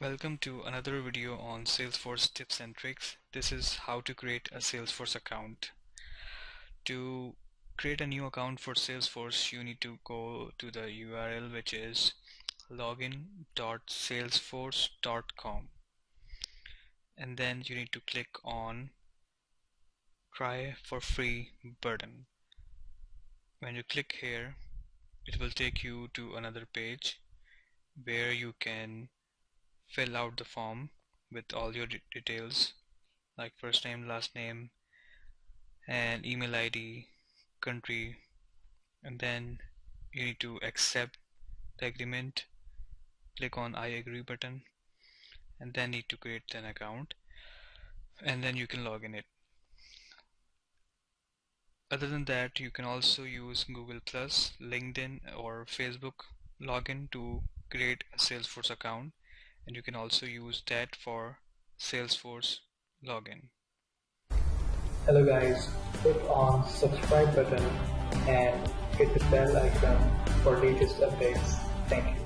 Welcome to another video on Salesforce tips and tricks. This is how to create a Salesforce account. To create a new account for Salesforce, you need to go to the URL which is login.salesforce.com and then you need to click on try for free button. When you click here, it will take you to another page where you can fill out the form with all your details like first name last name and email ID country and then you need to accept the agreement. Click on I agree button and then need to create an account and then you can log in it. Other than that you can also use Google Plus LinkedIn or Facebook login to create a Salesforce account and you can also use that for Salesforce login. Hello guys, click on subscribe button and hit the bell icon for latest updates. Thank you.